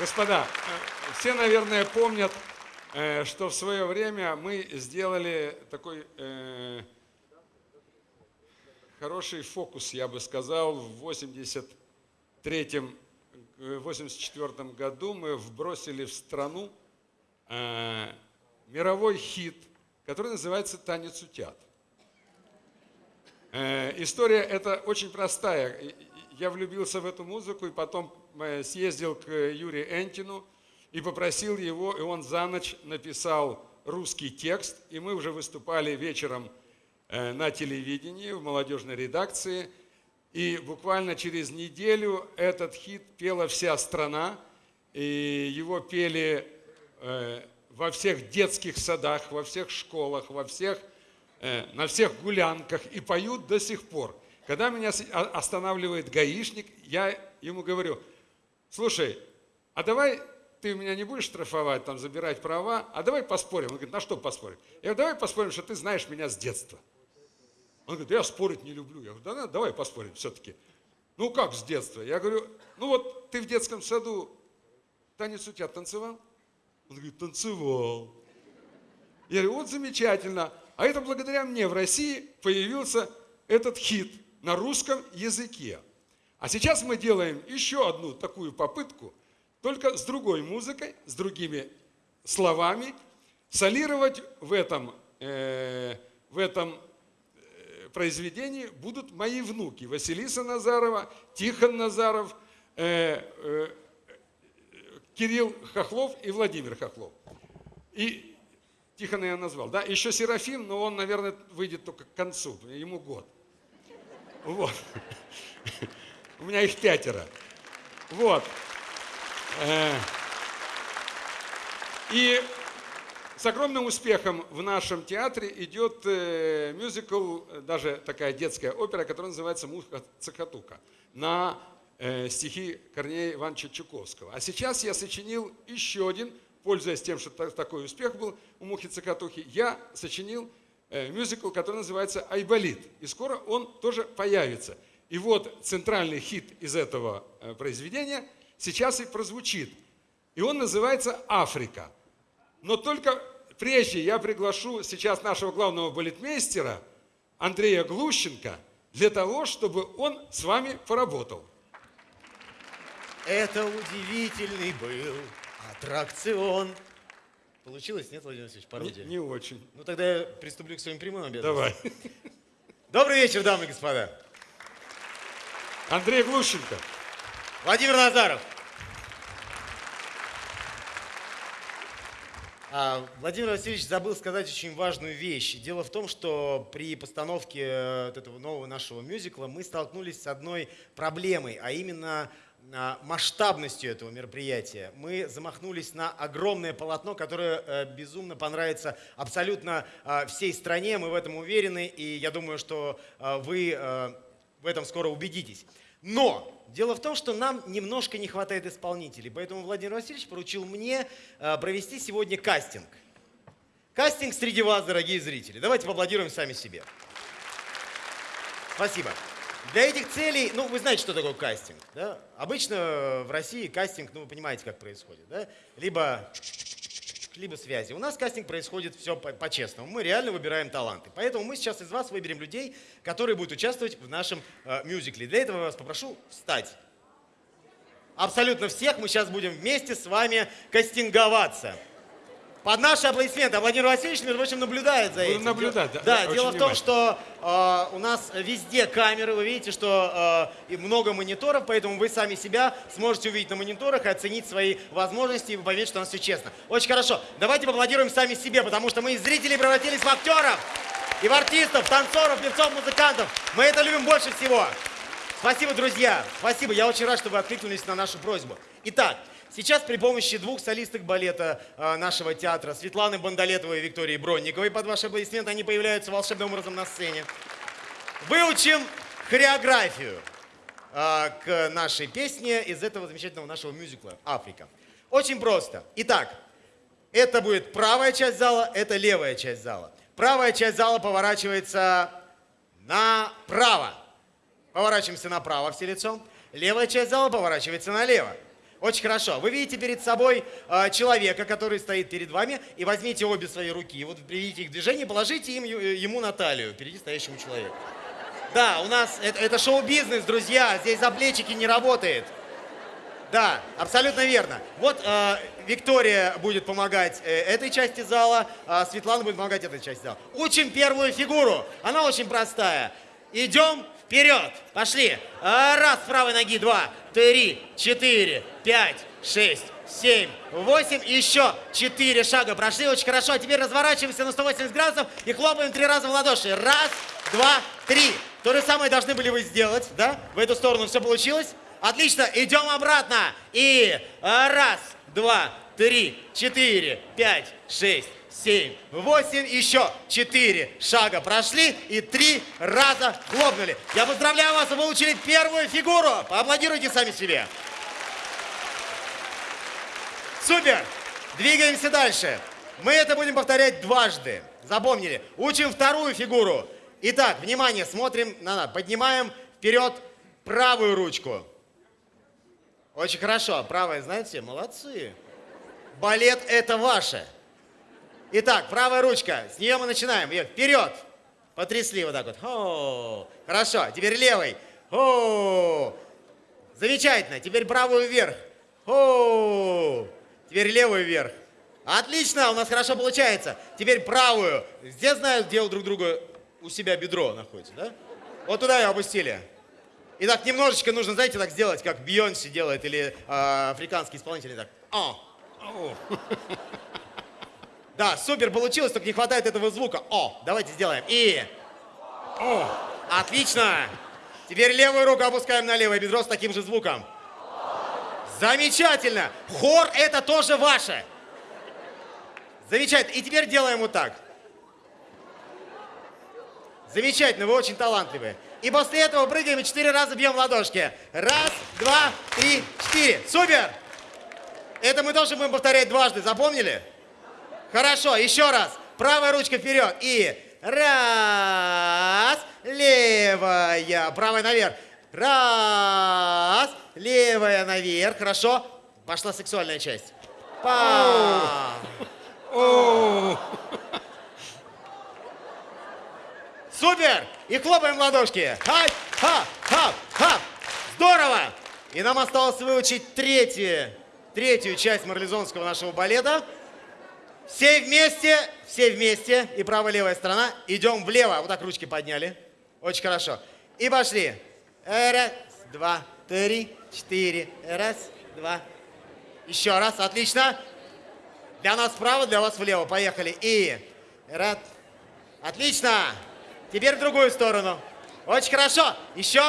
Господа, э, все, наверное, помнят, э, что в свое время мы сделали такой э, хороший фокус, я бы сказал, в 83-м, 84 году мы вбросили в страну мировой хит, который называется «Танец утят». История эта очень простая я влюбился в эту музыку и потом э, съездил к Юрию Энтину и попросил его, и он за ночь написал русский текст, и мы уже выступали вечером э, на телевидении, в молодежной редакции, и буквально через неделю этот хит пела вся страна, и его пели э, во всех детских садах, во всех школах, во всех, на всех гулянках, и поют до сих пор. Когда меня останавливает гаишник, я ему говорю, слушай, а давай ты меня не будешь штрафовать, там, забирать права, а давай поспорим. Он говорит, на что поспорим? Я говорю, давай поспорим, что ты знаешь меня с детства. Он говорит, я спорить не люблю. Я говорю, да, да давай поспорим все-таки. Ну как с детства? Я говорю, ну вот ты в детском саду танец у тебя танцевал? Он говорит, танцевал. Я говорю, вот замечательно. А это благодаря мне в России появился этот хит – на русском языке. А сейчас мы делаем еще одну такую попытку, только с другой музыкой, с другими словами, солировать в этом, э, в этом э, произведении будут мои внуки Василиса Назарова, Тихон Назаров, э, э, Кирилл Хохлов и Владимир Хохлов. И Тихона я назвал. Да? Еще Серафим, но он, наверное, выйдет только к концу, ему год. Вот. У меня их пятеро. Вот. Э. И с огромным успехом в нашем театре идет э, мюзикл, даже такая детская опера, которая называется «Муха Цехатука» на э, стихи Корнея Ивановича Чуковского. А сейчас я сочинил еще один, пользуясь тем, что такой успех был у Мухи Цехатухи, я сочинил Э, мюзикл, который называется «Айболит». И скоро он тоже появится. И вот центральный хит из этого э, произведения сейчас и прозвучит. И он называется «Африка». Но только прежде я приглашу сейчас нашего главного балетмейстера Андрея Глущенко для того, чтобы он с вами поработал. Это удивительный был аттракцион – Получилось, нет, Владимир Васильевич, пародия? Не, не очень. Ну тогда я приступлю к своим прямым обязанностям. Давай. Добрый вечер, дамы и господа. Андрей Глущенко. Владимир Назаров. А, Владимир Васильевич забыл сказать очень важную вещь. Дело в том, что при постановке э, вот этого нового нашего мюзикла мы столкнулись с одной проблемой, а именно масштабностью этого мероприятия. Мы замахнулись на огромное полотно, которое э, безумно понравится абсолютно э, всей стране. Мы в этом уверены, и я думаю, что э, вы в этом скоро убедитесь. Но дело в том, что нам немножко не хватает исполнителей, поэтому Владимир Васильевич поручил мне провести сегодня кастинг. Кастинг среди вас, дорогие зрители. Давайте поаплодируем сами себе. Спасибо. Для этих целей, ну, вы знаете, что такое кастинг, да? Обычно в России кастинг, ну, вы понимаете, как происходит, да? Либо, либо связи. У нас кастинг происходит все по-честному. мы реально выбираем таланты. Поэтому мы сейчас из вас выберем людей, которые будут участвовать в нашем э, мюзикле. Для этого я вас попрошу встать. Абсолютно всех мы сейчас будем вместе с вами кастинговаться. Под наши аплодисменты. Владимир Васильевич, между прочим, наблюдает за этим. наблюдать, да. Да, дело в том, что э, у нас везде камеры, вы видите, что э, много мониторов, поэтому вы сами себя сможете увидеть на мониторах и оценить свои возможности и поверить, что у нас все честно. Очень хорошо. Давайте поаплодируем сами себе, потому что мы из зрителей превратились в актеров, и в артистов, танцоров, певцов, музыкантов. Мы это любим больше всего. Спасибо, друзья. Спасибо. Я очень рад, что вы откликнулись на нашу просьбу. Итак, Сейчас при помощи двух солисток балета а, нашего театра, Светланы Бондолетовой и Виктории Бронниковой, под ваши аплодисменты, они появляются волшебным образом на сцене. Выучим хореографию а, к нашей песне из этого замечательного нашего мюзикла «Африка». Очень просто. Итак, это будет правая часть зала, это левая часть зала. Правая часть зала поворачивается направо. Поворачиваемся направо все лицом. Левая часть зала поворачивается налево. Очень хорошо. Вы видите перед собой э, человека, который стоит перед вами, и возьмите обе свои руки, вот приведите их в движение, положите им, э, ему на талию, впереди стоящему человеку. Да, у нас это, это шоу-бизнес, друзья, здесь за плечики не работает. Да, абсолютно верно. Вот э, Виктория будет помогать э, этой части зала, а Светлана будет помогать этой части зала. Учим первую фигуру. Она очень простая. Идем вперед. Пошли. А, Раз, правой ноги, два, три, четыре, пять, шесть, семь, восемь. Еще четыре шага прошли. Очень хорошо. А теперь разворачиваемся на 180 градусов и хлопаем три раза в ладоши. Раз, два, три. То же самое должны были вы сделать, да? В эту сторону все получилось? Отлично, идем обратно. И раз, два, три, четыре, пять, шесть, семь, восемь, еще четыре шага прошли и три раза хлопнули. Я поздравляю вас, вы получили первую фигуру. Поаплодируйте сами себе. Супер! Двигаемся дальше. Мы это будем повторять дважды. Запомнили? Учим вторую фигуру. Итак, внимание, смотрим на нас. Поднимаем вперед правую ручку. Очень хорошо. Правая, знаете, молодцы. Балет это ваше. Итак, правая ручка. С нее мы начинаем. Ее вперед. Потрясли вот так вот. О, хорошо. Теперь левой. О, замечательно. Теперь правую вверх. О, теперь левую вверх. Отлично, у нас хорошо получается. Теперь правую. Все знают, где у друг друга у себя бедро находится, да? Вот туда ее опустили. И так немножечко нужно, знаете, так сделать, как Бейонсе делает или э, африканский исполнитель. Так. О. О, Да, супер получилось, только не хватает этого звука. О, давайте сделаем. И. о, Отлично. Теперь левую руку опускаем на левое бедро с таким же звуком. Замечательно. Хор это тоже ваше. Замечательно. И теперь делаем вот так. Замечательно, вы очень талантливые. И после этого прыгаем и четыре раза бьем ладошки. Раз, два, три, четыре. Супер! Это мы тоже будем повторять дважды, запомнили? Хорошо, еще раз. Правая ручка вперед. И раз, левая, правая наверх. Раз, левая наверх. Хорошо. Пошла сексуальная часть. Па. Супер! И хлопаем в ладошки. Хай, ха, ха, ха. Здорово! И нам осталось выучить третью, третью часть марлезонского нашего балета. Все вместе, все вместе, и правая-левая сторона. Идем влево. Вот так ручки подняли. Очень хорошо. И пошли. Раз, два, три, четыре. Раз, два. Еще раз. Отлично. Для нас вправо, для вас влево. Поехали. И раз. Отлично. Теперь в другую сторону. Очень хорошо. Еще.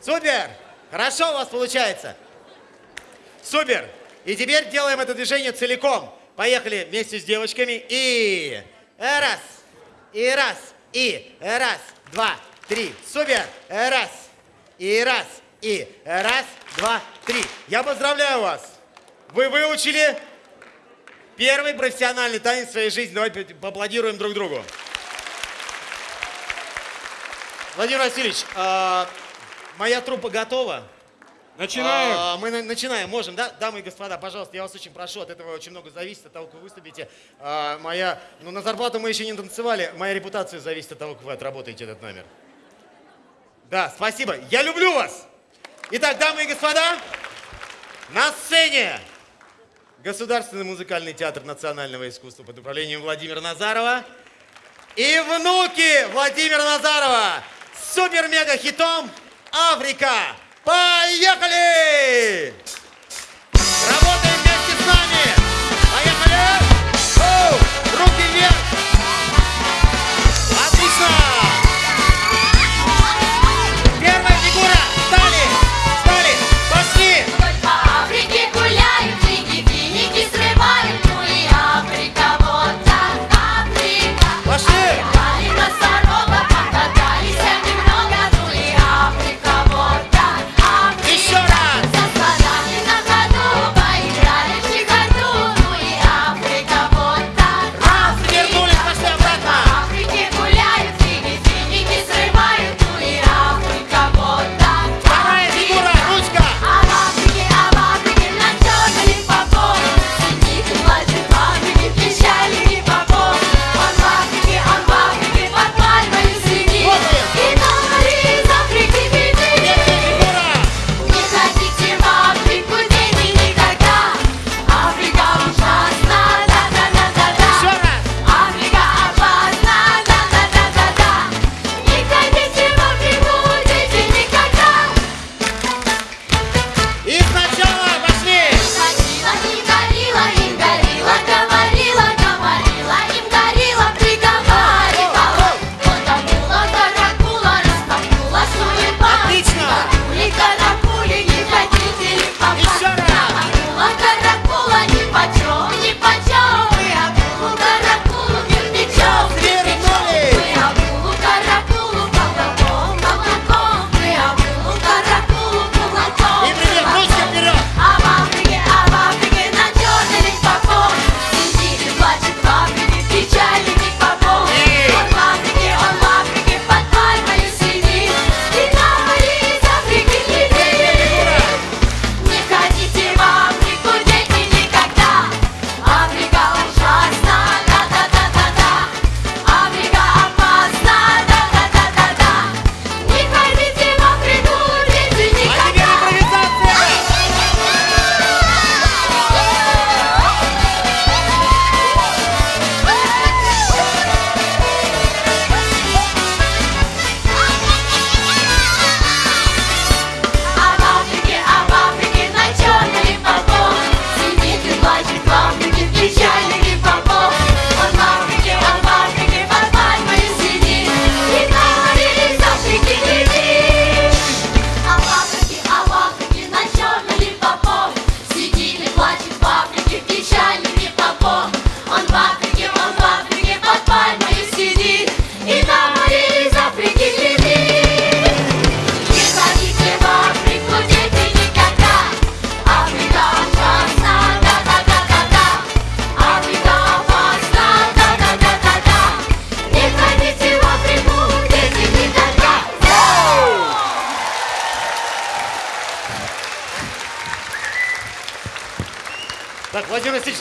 Супер. Хорошо у вас получается. Супер. И теперь делаем это движение целиком. Поехали вместе с девочками. И раз. И раз. И раз. Два. Три. Супер. Раз. И раз. И раз. Два. Три. Я поздравляю вас. Вы выучили первый профессиональный танец в своей жизни. Давайте поаплодируем друг другу. Владимир Васильевич, а, моя труппа готова. Начинаем. А, мы на- начинаем, можем, да? Дамы и господа, пожалуйста, я вас очень прошу, от этого очень много зависит, от того, как вы выступите. А, моя, ну, на зарплату мы еще не танцевали, моя репутация зависит от того, как вы отработаете этот номер. Да, спасибо. Я люблю вас. Итак, дамы и господа, на сцене Государственный музыкальный театр национального искусства под управлением Владимира Назарова и внуки Владимира Назарова с супер-мега-хитом «Африка». Поехали! Работаем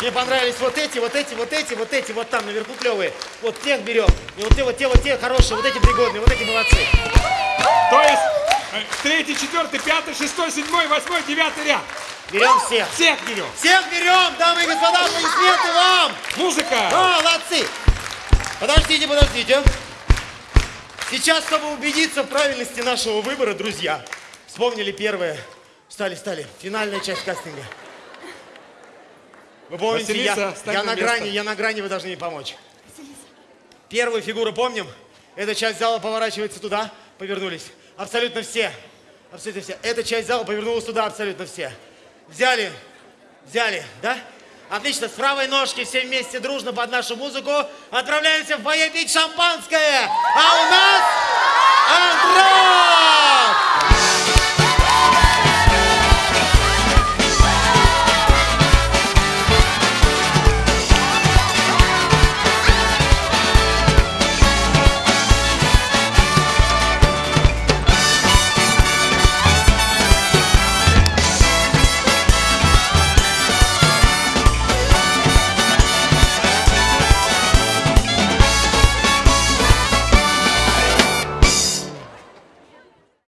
мне понравились вот эти, вот эти, вот эти, вот эти, вот там наверху клевые. Вот тех берем. И вот те, вот те, вот те хорошие, вот эти пригодные, вот эти молодцы. То есть э, третий, четвертый, пятый, шестой, седьмой, восьмой, девятый ряд. Берем всех. Всех берем. Всех берем, дамы и господа, аплодисменты вам! Музыка. Молодцы! Подождите, подождите. Сейчас, чтобы убедиться в правильности нашего выбора, друзья, вспомнили первое. Стали, стали. Финальная часть кастинга. Вы помните, я, Василиса, стань я на на грани, я на грани, вы должны мне помочь. Первую фигуру помним? Эта часть зала поворачивается туда, повернулись. Абсолютно все. Абсолютно все. Эта часть зала повернулась туда, абсолютно все. Взяли, взяли, да? Отлично, с правой ножки все вместе дружно под нашу музыку отправляемся в фойе пить шампанское. А у нас Андрей!